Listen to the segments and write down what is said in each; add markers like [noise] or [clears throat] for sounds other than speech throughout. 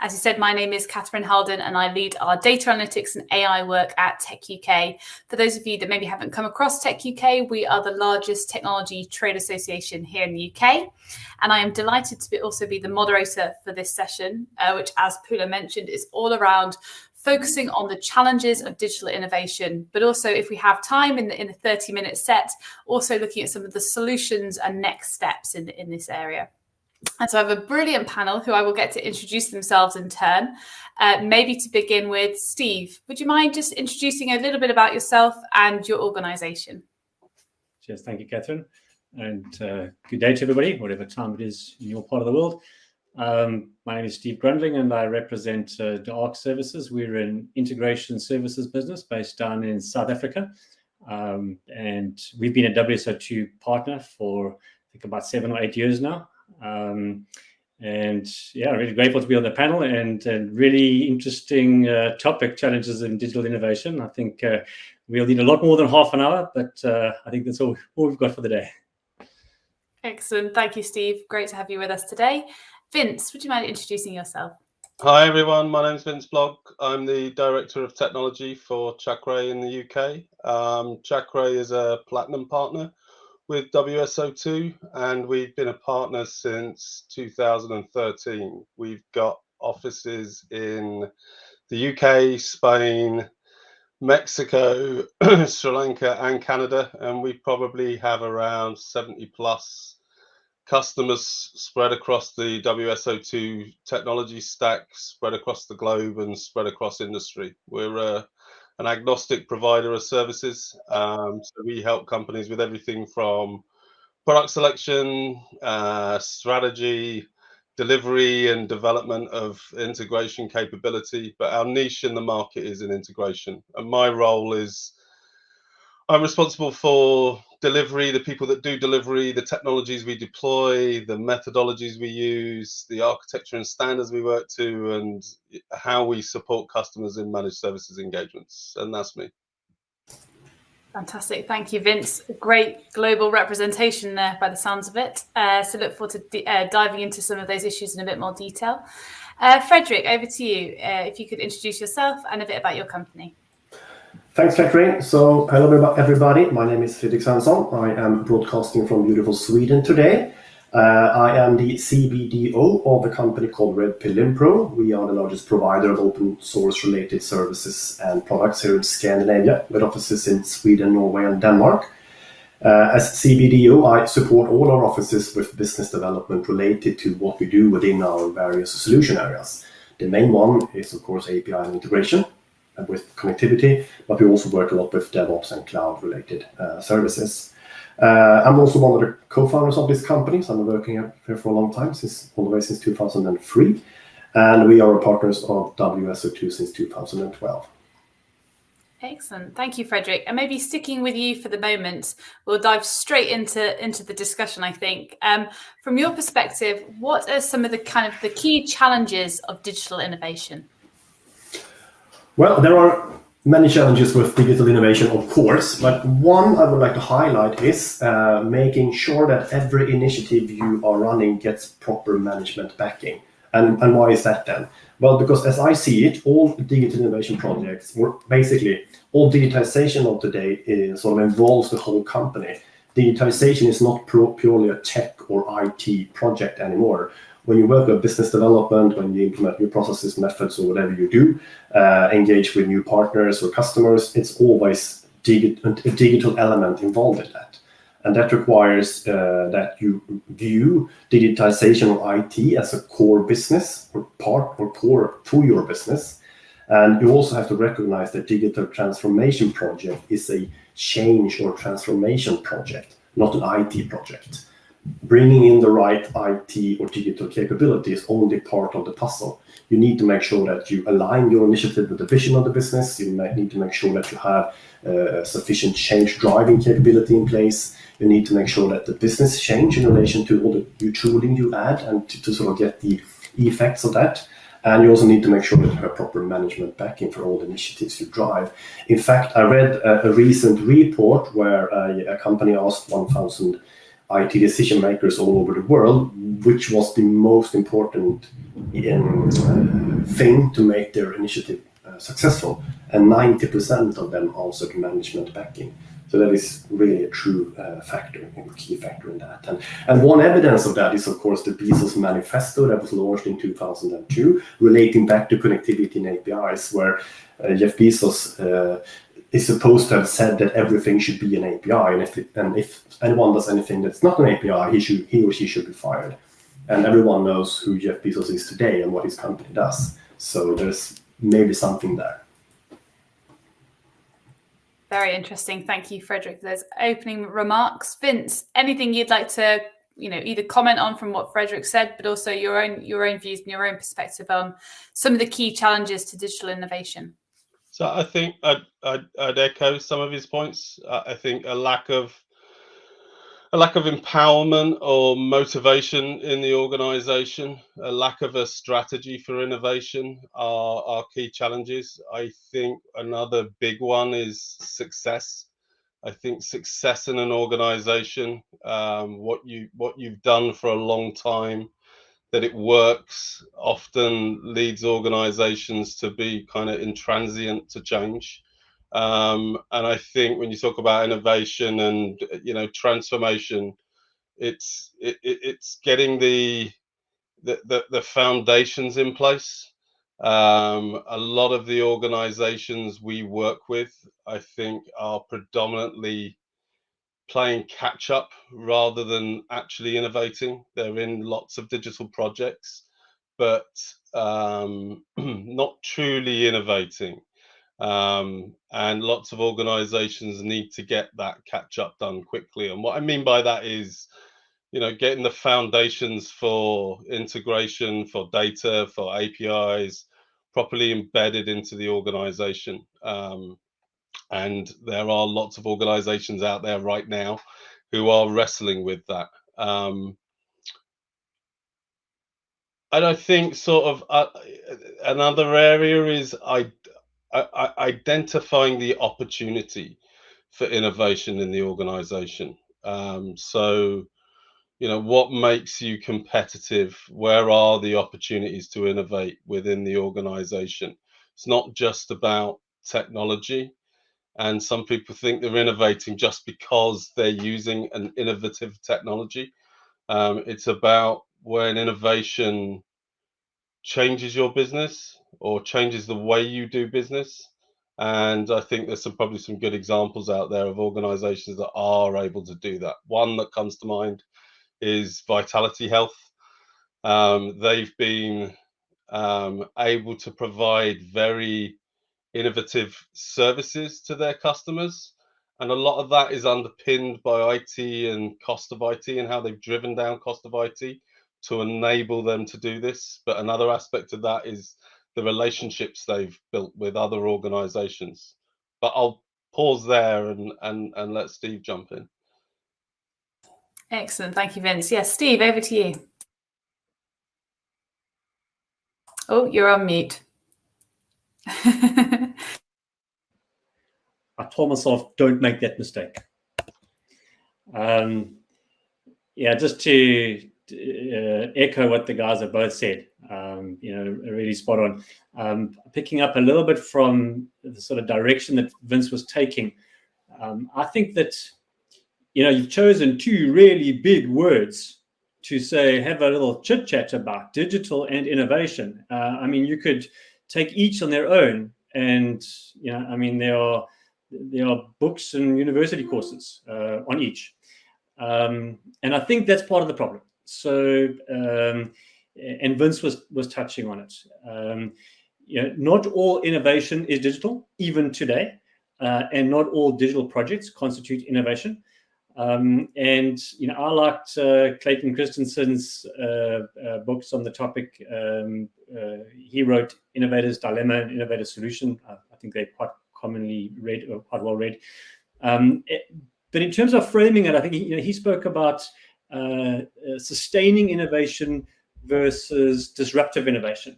As you said, my name is Catherine Holden and I lead our data analytics and AI work at Tech UK. For those of you that maybe haven't come across Tech UK, we are the largest technology trade association here in the UK. And I am delighted to be, also be the moderator for this session, uh, which, as Pula mentioned, is all around focusing on the challenges of digital innovation, but also if we have time in the, in the 30 minute set, also looking at some of the solutions and next steps in, in this area. And so I have a brilliant panel who I will get to introduce themselves in turn. Uh, maybe to begin with, Steve, would you mind just introducing a little bit about yourself and your organisation? Cheers, thank you, Catherine. And uh, good day to everybody, whatever time it is in your part of the world. Um, my name is Steve Grundling and I represent uh, Arc Services. We're an integration services business based down in South Africa. Um, and we've been a WSO2 partner for, I think, about seven or eight years now. Um, and yeah, really grateful to be on the panel and, and really interesting uh, topic, challenges in digital innovation. I think uh, we'll need a lot more than half an hour, but uh, I think that's all, all we've got for the day. Excellent. Thank you, Steve. Great to have you with us today. Vince, would you mind introducing yourself? Hi everyone, my name is Vince Blogg. I'm the Director of Technology for Chakray in the UK. Um, Chakray is a platinum partner with WSO2 and we've been a partner since 2013. We've got offices in the UK, Spain, Mexico, [clears throat] Sri Lanka and Canada and we probably have around 70 plus customers spread across the WSO2 technology stack, spread across the globe, and spread across industry. We're uh, an agnostic provider of services. Um, so we help companies with everything from product selection, uh, strategy, delivery, and development of integration capability. But our niche in the market is in integration. And my role is I'm responsible for delivery, the people that do delivery, the technologies we deploy, the methodologies we use, the architecture and standards we work to, and how we support customers in managed services engagements. And that's me. Fantastic. Thank you, Vince. Great global representation there by the sounds of it. Uh, so look forward to uh, diving into some of those issues in a bit more detail. Uh, Frederick, over to you. Uh, if you could introduce yourself and a bit about your company. Thanks, Catherine. So hello, everybody. My name is Fredrik Svensson. I am broadcasting from beautiful Sweden today. Uh, I am the CBDO of a company called Red Pill. We are the largest provider of open source related services and products here in Scandinavia, with offices in Sweden, Norway, and Denmark. Uh, as CBDO, I support all our offices with business development related to what we do within our various solution areas. The main one is, of course, API and integration, with connectivity, but we also work a lot with DevOps and cloud-related uh, services. Uh, I'm also one of the co-founders of this company, so I'm working here for a long time, since all the way since 2003, and we are partners of WSO2 since 2012. Excellent. Thank you, Frederick. And maybe sticking with you for the moment, we'll dive straight into, into the discussion, I think. Um, from your perspective, what are some of the kind of the key challenges of digital innovation? Well, there are many challenges with digital innovation, of course, but one I would like to highlight is uh, making sure that every initiative you are running gets proper management backing. And, and why is that then? Well, because as I see it, all digital innovation projects, basically all digitization of today is, sort of involves the whole company. Digitization is not purely a tech or IT project anymore when you work with business development, when you implement new processes, methods, or whatever you do, uh, engage with new partners or customers, it's always digi a digital element involved in that. And that requires uh, that you view digitization or IT as a core business or part or core to your business. And you also have to recognize that digital transformation project is a change or transformation project, not an IT project bringing in the right IT or digital capability is only part of the puzzle. You need to make sure that you align your initiative with the vision of the business. You need to make sure that you have uh, sufficient change driving capability in place. You need to make sure that the business change in relation to all the new tooling you add and to, to sort of get the effects of that. And you also need to make sure that you have proper management backing for all the initiatives you drive. In fact, I read a, a recent report where a, a company asked 1,000 IT decision makers all over the world, which was the most important uh, thing to make their initiative uh, successful. And 90% of them also answered management backing. So that is really a true uh, factor, a key factor in that. And, and one evidence of that is, of course, the Bezos Manifesto that was launched in 2002, relating back to connectivity and APIs, where uh, Jeff Bezos uh, is supposed to have said that everything should be an API, and if it, and if anyone does anything that's not an API, he should he or she should be fired. And everyone knows who Jeff Bezos is today and what his company does. So there's maybe something there. Very interesting. Thank you, Frederick, those opening remarks. Vince, anything you'd like to, you know, either comment on from what Frederick said, but also your own your own views and your own perspective on some of the key challenges to digital innovation? So I think I'd, I'd, I'd echo some of his points. I think a lack of a lack of empowerment or motivation in the organization, a lack of a strategy for innovation are, are key challenges. I think another big one is success. I think success in an organization, um, what you what you've done for a long time, that it works, often leads organizations to be kind of intransient to change. Um, and I think when you talk about innovation and you know transformation, it's it, it's getting the, the the, the foundations in place. Um, a lot of the organizations we work with, I think, are predominantly playing catch up rather than actually innovating. They're in lots of digital projects, but um, [clears throat] not truly innovating. Um, and lots of organizations need to get that catch up done quickly. And what I mean by that is, you know, getting the foundations for integration, for data, for APIs properly embedded into the organization. Um, and there are lots of organizations out there right now who are wrestling with that. Um, and I think sort of uh, another area is I identifying the opportunity for innovation in the organization. Um, so, you know, what makes you competitive? Where are the opportunities to innovate within the organization? It's not just about technology. And some people think they're innovating just because they're using an innovative technology. Um, it's about when innovation changes your business or changes the way you do business. And I think there's some probably some good examples out there of organizations that are able to do that. One that comes to mind is Vitality Health. Um, they've been um, able to provide very innovative services to their customers. And a lot of that is underpinned by IT and cost of IT and how they've driven down cost of IT to enable them to do this. But another aspect of that is the relationships they've built with other organizations. But I'll pause there and, and, and let Steve jump in. Excellent. Thank you, Vince. Yes, Steve, over to you. Oh, you're on mute. [laughs] I told myself, don't make that mistake. Um, yeah, just to uh, echo what the guys have both said. Um, you know, really spot on. Um, picking up a little bit from the sort of direction that Vince was taking, um, I think that you know you've chosen two really big words to say have a little chit chat about digital and innovation. Uh, I mean, you could take each on their own, and you know, I mean, there are there are books and university courses uh, on each. Um, and I think that's part of the problem. So, um, and Vince was was touching on it. Um, you know, not all innovation is digital, even today, uh, and not all digital projects constitute innovation. Um, and you know, I liked uh, Clayton Christensen's uh, uh books on the topic. Um, uh, he wrote "Innovator's Dilemma" and "Innovator's Solution." I think they're quite commonly read or quite well read. Um, it, but in terms of framing it, I think he, you know, he spoke about uh, uh, sustaining innovation versus disruptive innovation.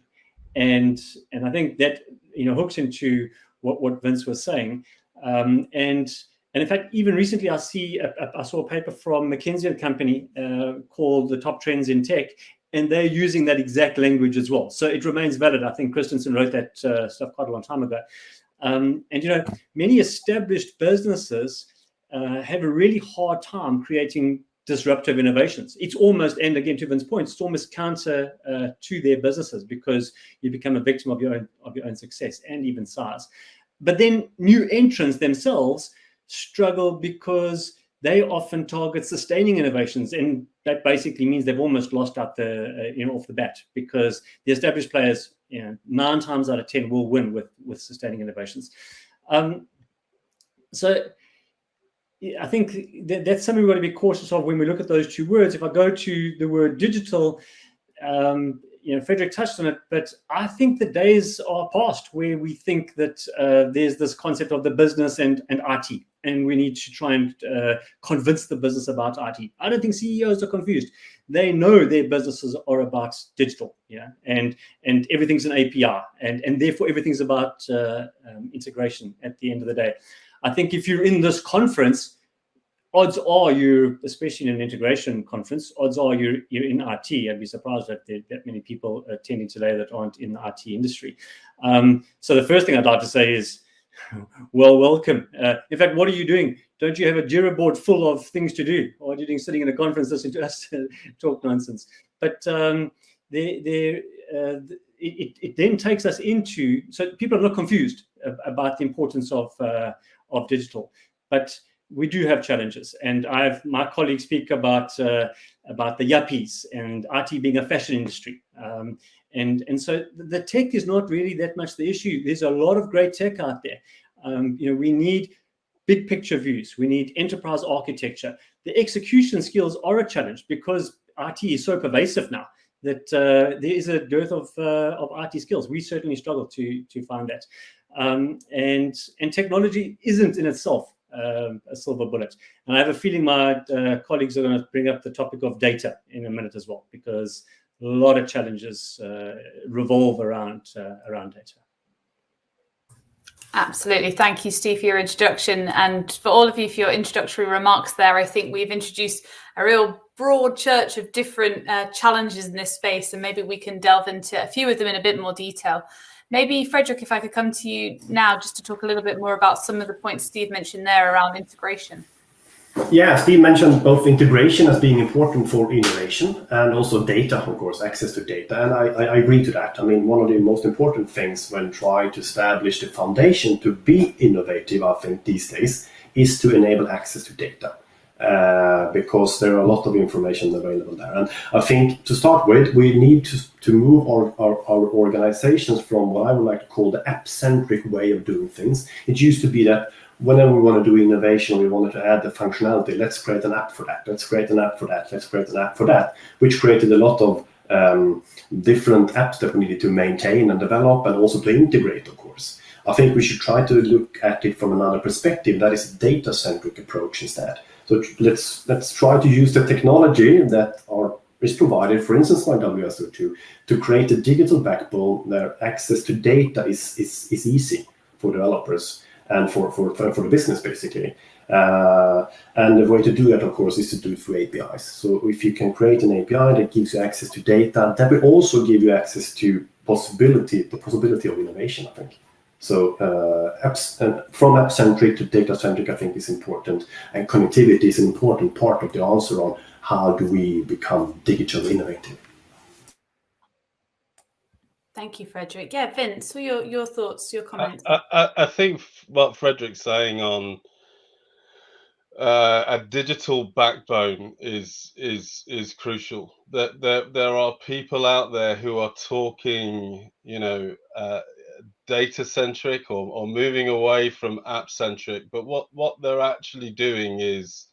And, and I think that, you know, hooks into what, what Vince was saying. Um, and And in fact, even recently, I see I saw a paper from McKinsey and Company uh, called "The Top Trends in Tech," and they're using that exact language as well. So it remains valid. I think Christensen wrote that uh, stuff quite a long time ago. Um, and you know, many established businesses uh, have a really hard time creating disruptive innovations. It's almost, and again to Vince's point, it's almost counter uh, to their businesses because you become a victim of your own of your own success and even size. But then new entrants themselves struggle because they often target sustaining innovations, and that basically means they've almost lost out the uh, you know off the bat because the established players, you know, nine times out of ten will win with with sustaining innovations. Um, so I think that that's something we've got to be cautious of when we look at those two words. If I go to the word digital, um, you know, Frederick touched on it, but I think the days are past where we think that uh, there's this concept of the business and, and IT, and we need to try and uh, convince the business about IT. I don't think CEOs are confused. They know their businesses are about digital, yeah, and and everything's an API, and and therefore everything's about uh, um, integration. At the end of the day, I think if you're in this conference odds are you, especially in an integration conference, odds are you're, you're in IT. I'd be surprised that there that many people attending today that aren't in the IT industry. Um, so the first thing I'd like to say is, [laughs] well, welcome. Uh, in fact, what are you doing? Don't you have a Jira board full of things to do? Or are you doing sitting in a conference listening to us talk nonsense? But um, uh, it, it then takes us into, so people are not confused about the importance of, uh, of digital. But we do have challenges, and I've my colleagues speak about uh, about the yuppies and IT being a fashion industry, um, and and so the tech is not really that much the issue. There's a lot of great tech out there. Um, you know, we need big picture views. We need enterprise architecture. The execution skills are a challenge because IT is so pervasive now that uh, there is a dearth of uh, of IT skills. We certainly struggle to to find that, um, and and technology isn't in itself um, a silver bullet. And I have a feeling my uh, colleagues are going to bring up the topic of data in a minute as well, because a lot of challenges uh, revolve around uh, around data. Absolutely. Thank you, Steve, for your introduction. And for all of you for your introductory remarks there, I think we've introduced a real broad church of different uh, challenges in this space, and maybe we can delve into a few of them in a bit more detail. Maybe, Frederick, if I could come to you now just to talk a little bit more about some of the points Steve mentioned there around integration. Yeah, Steve mentioned both integration as being important for innovation and also data, of course, access to data. And I, I, agree to that. I mean, one of the most important things when trying to establish the foundation to be innovative, I think, these days, is to enable access to data. Uh, because there are a lot of information available there. And I think to start with, we need to, to move our, our, our organizations from what I would like to call the app-centric way of doing things. It used to be that whenever we want to do innovation, we wanted to add the functionality. Let's create an app for that. Let's create an app for that. Let's create an app for that, which created a lot of um, different apps that we needed to maintain and develop and also to integrate, of course. I think we should try to look at it from another perspective. That is a data-centric approach instead. So let's let's try to use the technology that are is provided, for instance, by WSO2, to create a digital backbone where access to data is, is, is easy for developers and for, for, for, the business, basically. Uh, and the way to do that, of course, is to do it through APIs. So if you can create an API that gives you access to data, that will also give you access to possibility, the possibility of innovation, I think. So uh, apps and from app centric to data centric, I think is important, and connectivity is an important part of the answer on how do we become digital innovative. Thank you, Frederick. Yeah, Vince, what your your thoughts, your comments? I, I, I think what Frederick's saying on uh, a digital backbone is is is crucial. That there, there are people out there who are talking, you know, uh, data centric or, or moving away from app centric but what what they're actually doing is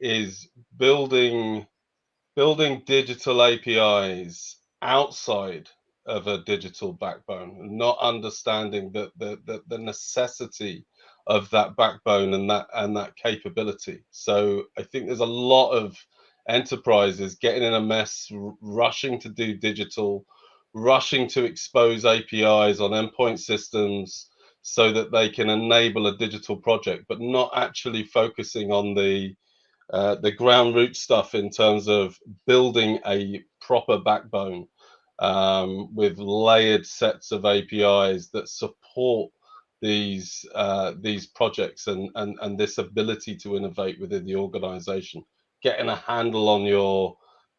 is building building digital apis outside of a digital backbone not understanding that the, the, the necessity of that backbone and that and that capability. So i think there's a lot of enterprises getting in a mess rushing to do digital rushing to expose APIs on endpoint systems so that they can enable a digital project, but not actually focusing on the uh, the ground root stuff in terms of building a proper backbone um, with layered sets of APIs that support these uh, these projects and, and and this ability to innovate within the organization. Getting a handle on your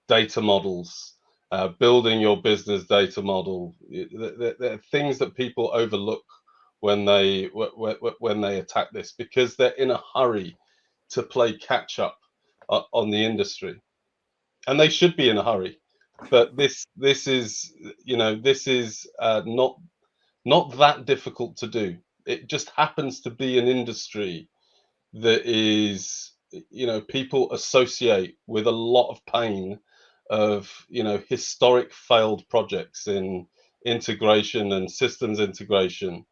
data models uh, building your business data model. There are things that people overlook when they when they attack this because they're in a hurry to play catch up uh, on the industry. And they should be in a hurry but this this is you know this is uh, not not that difficult to do. It just happens to be an industry that is you know people associate with a lot of pain of you know historic failed projects in integration and systems integration.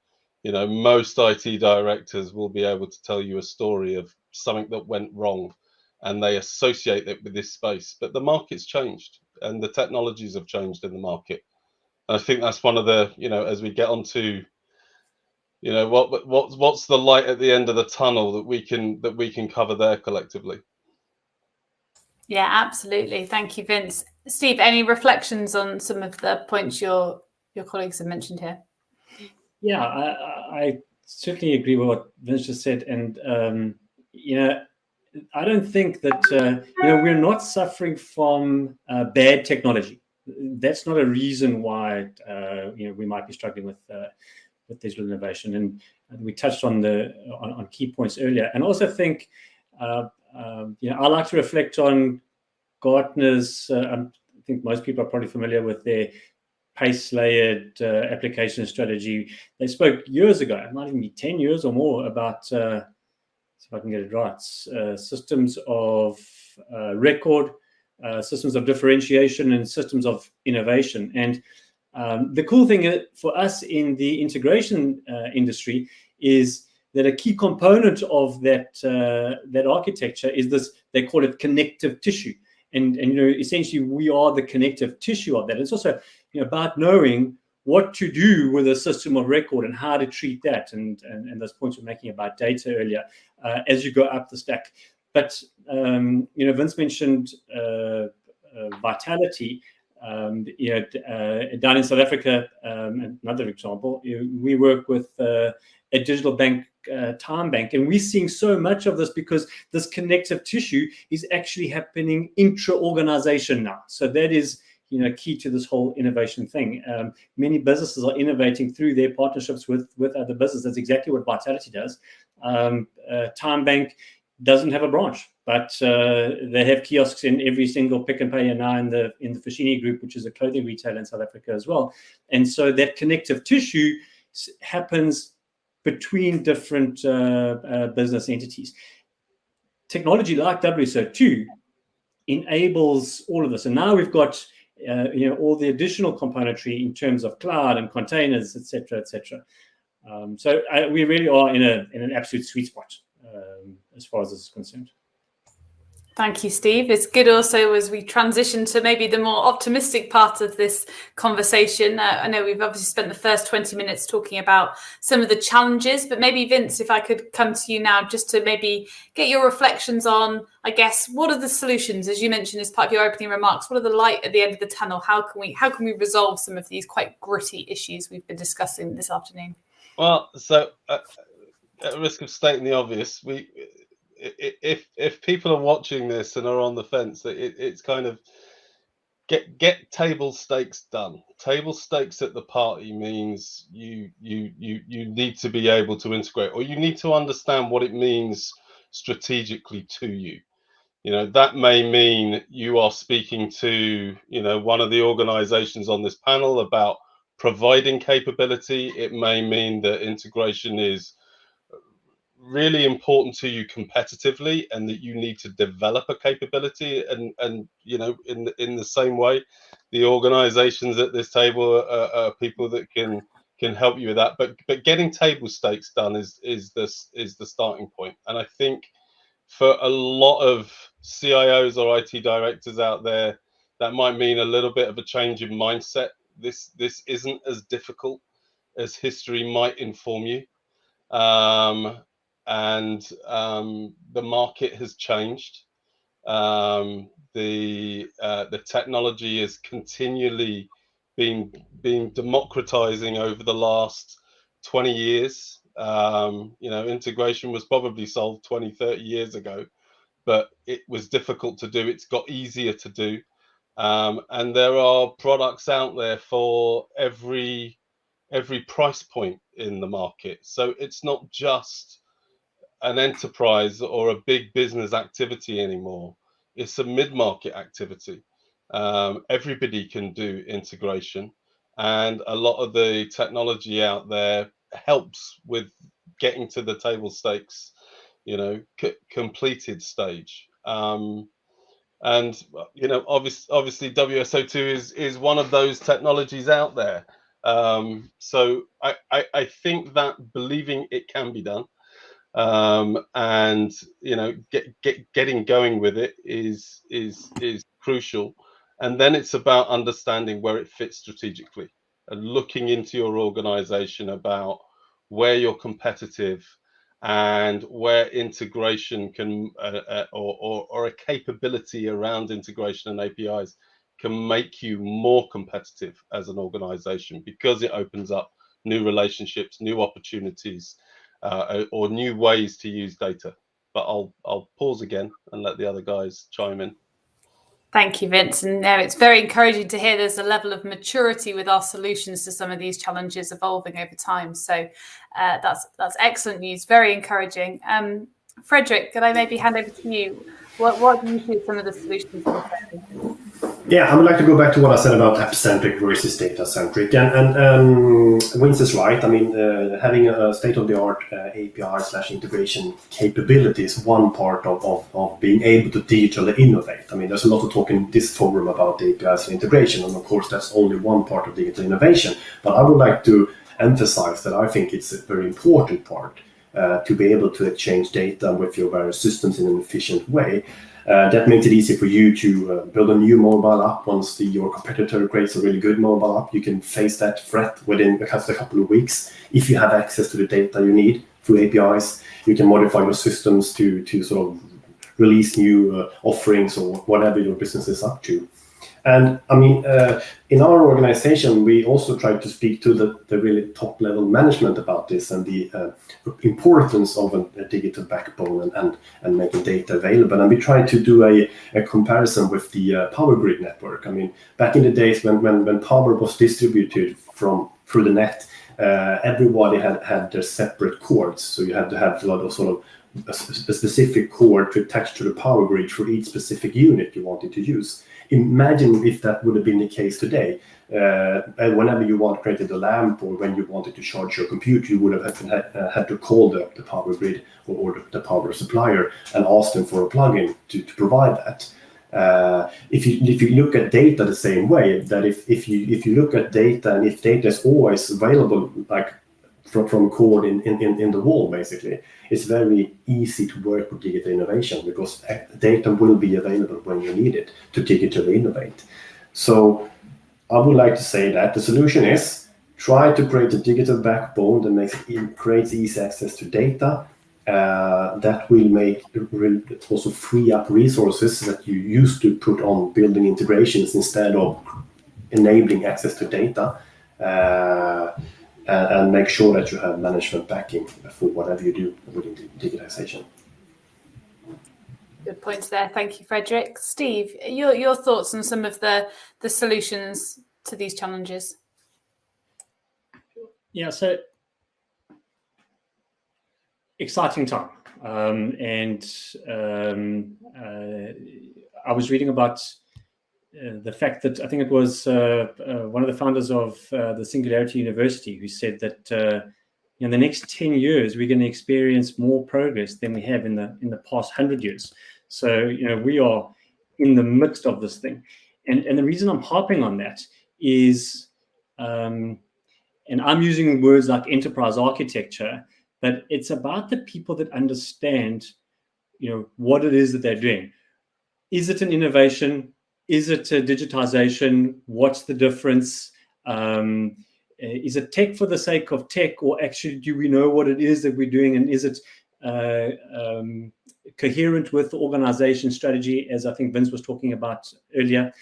You know most IT directors will be able to tell you a story of something that went wrong and they associate it with this space but the market's changed and the technologies have changed in the market. And I think that's one of the you know as we get onto you know what what's what's the light at the end of the tunnel that we can that we can cover there collectively? Yeah absolutely. Thank you vince. Steve any reflections on some of the points your your colleagues have mentioned here? Yeah i, I certainly agree with what vince just said. And um, you know i don't think that uh, you know we're not suffering from uh, bad technology that's not a reason why uh, you know we might be struggling with uh, with digital innovation. And, and we touched on the on, on, key points earlier. And also think, uh, um, you know, I like to reflect on Gartner's. Uh, I think most people are probably familiar with their pace layered uh, application strategy. They spoke years ago, it might even be 10 years or more, about, uh, if I can get it right, uh, systems of uh, record, uh, systems of differentiation, and systems of innovation. And um, the cool thing for us in the integration uh, industry is that a key component of that uh, that architecture is this. They call it connective tissue, and and you know essentially we are the connective tissue of that. It's also you know about knowing what to do with a system of record and how to treat that, and and, and those points we're making about data earlier uh, as you go up the stack. But um, you know, Vince mentioned uh, uh, vitality. Um, you know, uh, down in South Africa, um, another example, we work with uh, a digital bank, uh, TymeBank, and we're seeing so much of this because this connective tissue is actually happening intra-organization now. So that is, you know, key to this whole innovation thing. Um, many businesses are innovating through their partnerships with with other businesses. That's exactly what Vitality does. Um, uh, TymeBank doesn't have a branch but uh, they have kiosks in every single Pick n Pay and now in the in the Foschini Group, which is a clothing retailer in South Africa as well. And so that connective tissue happens between different uh, uh, business entities. Technology like WSO2 enables all of this, and now we've got uh, you know all the additional componentry in terms of cloud and containers, et etc., etc. Um, so uh, we really are in a in an absolute sweet spot um, as far as this is concerned. Thank you, Steve. It's good also as we transition to maybe the more optimistic part of this conversation. Uh, I know we've obviously spent the first 20 minutes talking about some of the challenges, but maybe Vince, if I could come to you now just to maybe get your reflections on, I guess, what are the solutions, as you mentioned as part of your opening remarks, what are the light at the end of the tunnel? How can we how can we resolve some of these quite gritty issues we've been discussing this afternoon? Well, so uh, at risk of stating the obvious, we if if people are watching this and are on the fence, it, it's kind of get get table stakes done. Table stakes at the party means you you you you need to be able to integrate, or you need to understand what it means strategically to you. You know that may mean you are speaking to you know one of the organisations on this panel about providing capability. It may mean that integration is really important to you competitively and that you need to develop a capability and and you know in the, in the same way the organizations at this table are, are, people that can can help you with that. But but getting table stakes done is is this is the starting point. And i think for a lot of cios or it directors out there that might mean a little bit of a change in mindset. This this isn't as difficult as history might inform you. Um, and um, the market has changed. Um, the uh, the technology is continually being being democratizing over the last 20 years. Um, you know, integration was probably solved 20, 30 years ago, but it was difficult to do. It's got easier to do. Um, and there are products out there for every every price point in the market. So it's not just an enterprise or a big business activity anymore. It's a mid-market activity. Um, everybody can do integration, and a lot of the technology out there helps with getting to the table stakes, you know, completed stage. Um, and you know, obviously, obviously, WSO2 is is one of those technologies out there. Um, so I, I, I think that believing it can be done um, and you know get, get getting going with it is is is crucial. And then it's about understanding where it fits strategically and looking into your organization about where you're competitive and where integration can uh, uh, or, or, or a capability around integration and apis can make you more competitive as an organization because it opens up new relationships new opportunities uh, or new ways to use data. But I'll I'll pause again and let the other guys chime in. Thank you, Vince. And it's very encouraging to hear there's a level of maturity with our solutions to some of these challenges evolving over time. So uh, that's that's excellent news. Very encouraging. Um, Frederick, could I maybe hand over to you? What what do you see some of the solutions? Yeah, I would like to go back to what I said about app-centric versus data-centric. And, and um, is right. I mean, uh, having a state-of-the-art uh, API slash integration capability is one part of, of, of, being able to digitally innovate. I mean, there's a lot of talk in this forum about APIs and integration, and of course, that's only one part of digital innovation. But I would like to emphasize that I think it's a very important part uh, to be able to exchange data with your various systems in an efficient way. Uh, that makes it easy for you to uh, build a new mobile app once your competitor creates a really good mobile app. You can face that threat within a couple of weeks if you have access to the data you need through APIs. You can modify your systems to to sort of release new uh, offerings or whatever your business is up to. And I mean, uh, in our organization, we also try to speak to the, the really top level management about this and the uh, importance of a, a, digital backbone and, and, and, making data available. And we try to do a, a comparison with the uh, power grid network. I mean, back in the days when, when, when power was distributed from through the net, uh, everybody had, had their separate cords. So you had to have a lot of sort of a, specific cord to attach to the power grid for each specific unit you wanted to use imagine if that would have been the case today. Uh, whenever you want created a lamp or when you wanted to charge your computer, you would have had to, uh, had to call the, the power grid or, or the, the, power supplier and ask them for a plugin to, to provide that. Uh, if you if you look at data the same way, that if, if you if you look at data and if data is always available, like from, from code in, in, in the wall, basically. It's very easy to work with digital innovation because data will be available when you need it to digitally innovate. So I would like to say that the solution is try to create a digital backbone that makes creates easy access to data. Uh, that will make also free up resources that you used to put on building integrations instead of enabling access to data. Uh, and, and make sure that you have management backing for whatever you do within the digitization. Good points there. Thank you, Frederick. Steve, your, your thoughts on some of the, the solutions to these challenges? Yeah, so exciting time. Um, and um, uh, I was reading about uh, the fact that I think it was uh, uh, one of the founders of uh, the Singularity University who said that uh, in the next 10 years, we're going to experience more progress than we have in the in the past 100 years. So, you know, we are in the midst of this thing. And, and the reason I'm harping on that is, um, and I'm using words like enterprise architecture, but it's about the people that understand, you know, what it is that they're doing. Is it an innovation? Is it a digitization? What's the difference? Um, is it tech for the sake of tech, or actually do we know what it is that we're doing, and is it uh, um, coherent with the organization strategy, as I think Vince was talking about earlier?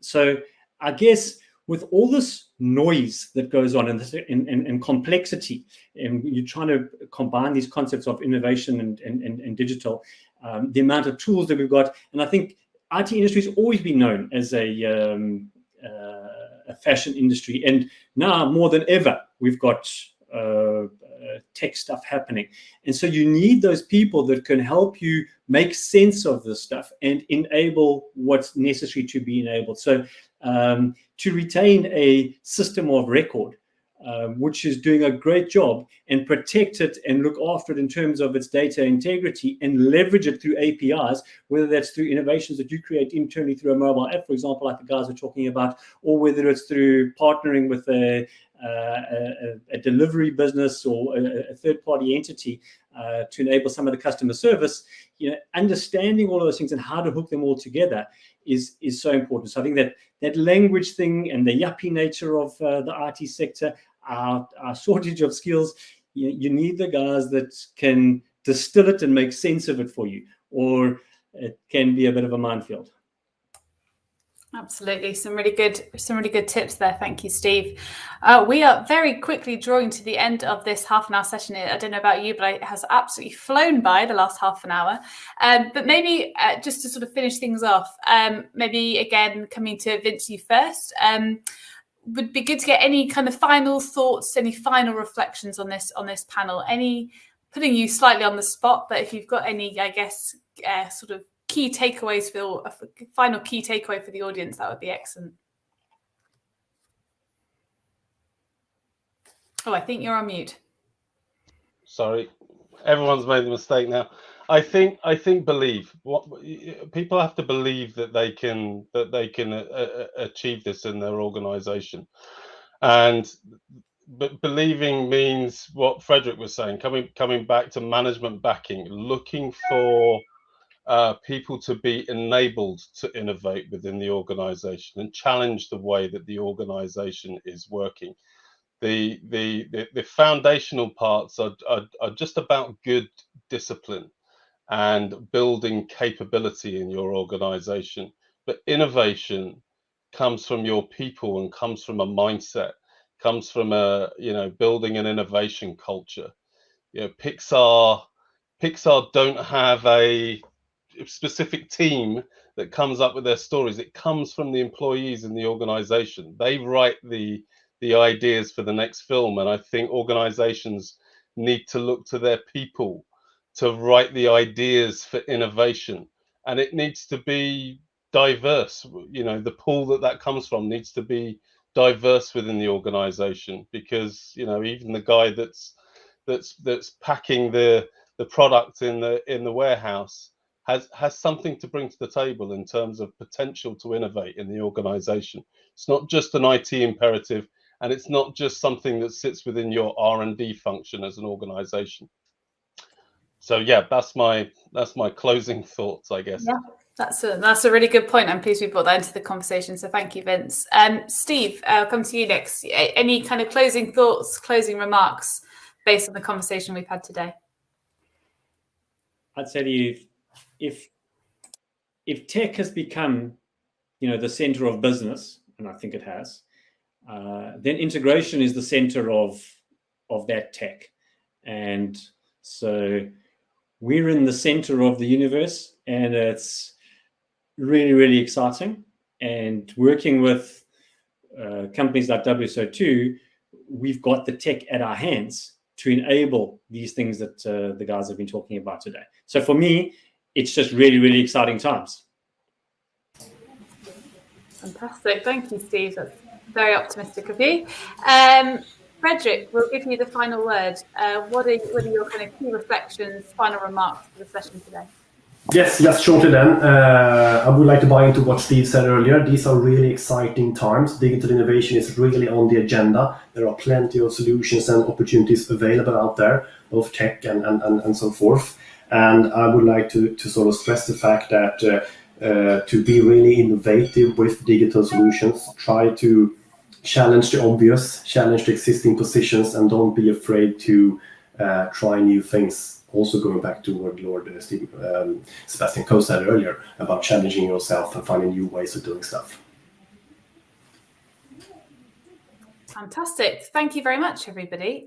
So I guess with all this noise that goes on and, this, and, and, and, complexity, and you're trying to combine these concepts of innovation and, and, and digital, um, the amount of tools that we've got, and I think IT industry has always been known as a, um, uh, a fashion industry, and now more than ever, we've got uh, uh, tech stuff happening. And so you need those people that can help you make sense of this stuff and enable what's necessary to be enabled. So um, to retain a system of record, um, which is doing a great job and protect it and look after it in terms of its data integrity and leverage it through APIs, whether that's through innovations that you create internally through a mobile app, for example, like the guys are talking about, or whether it's through partnering with a, a, a, delivery business or a, a third-party entity uh, to enable some of the customer service, you know, understanding all of those things and how to hook them all together is is so important. So I think that that language thing and the yuppie nature of uh, the IT sector, our, our shortage of skills, you, you need the guys that can distill it and make sense of it for you, or it can be a bit of a minefield. Absolutely, some really good, some really good tips there. Thank you, Steve. Uh, we are very quickly drawing to the end of this half an hour session. I don't know about you, but it has absolutely flown by the last half an hour. Um, but maybe uh, just to sort of finish things off, um, maybe again coming to Vince you first. Um, would be good to get any kind of final thoughts, any final reflections on this on this panel. Any putting you slightly on the spot, but if you've got any, I guess, uh, sort of key takeaways for a final key takeaway for the audience, that would be excellent. Oh, I think you're on mute. Sorry, everyone's made the mistake now. I think I think believe what people have to believe that they can that they can uh, uh achieve this in their organization, and but believing means what Frederick was saying. Coming coming back to management backing, looking for uh, people to be enabled to innovate within the organization and challenge the way that the organization is working. The, the, the, the foundational parts are, are, are just about good discipline and building capability in your organization. But innovation comes from your people and comes from a mindset, comes from a, you know, building an innovation culture. You know, Pixar, Pixar don't have a specific team that comes up with their stories. It comes from the employees in the organization. They write the the ideas for the next film, and I think organizations need to look to their people to write the ideas for innovation, and it needs to be diverse. You know, the pool that that comes from needs to be diverse within the organization because you know even the guy that's that's that's packing the the product in the in the warehouse has has something to bring to the table in terms of potential to innovate in the organization it's not just an it imperative and it's not just something that sits within your r&d function as an organization so yeah that's my that's my closing thoughts i guess yeah that's a that's a really good point. I'm pleased we brought that into the conversation. So thank you, Vince. Um, Steve, I'll come to you next. Any kind of closing thoughts, closing remarks based on the conversation we've had today? I'd say to you, if if tech has become, you know, the center of business, and I think it has, uh, then integration is the center of of that tech, and so we're in the center of the universe, and it's really really exciting. And working with uh, companies like WSO2, we've got the tech at our hands to enable these things that uh, the guys have been talking about today. So for me, it's just really, really exciting times. Fantastic. Thank you, Steve. That's very optimistic of you. Um, Frederick, we'll give you the final word. Uh, what, are, what are your kind of key reflections, final remarks for the session today? Yes, just shortly then, uh, I would like to buy into what Steve said earlier. These are really exciting times. Digital innovation is really on the agenda. There are plenty of solutions and opportunities available out there, both tech and, and, and, and so forth. And I would like to, to sort of stress the fact that uh, uh, to be really innovative with digital solutions, try to challenge the obvious, challenge the existing positions, and don't be afraid to uh, try new things. Also, going back to what Lord uh, Steve, um, Sebastian Coe said earlier about challenging yourself and finding new ways of doing stuff. Fantastic. Thank you very much, everybody.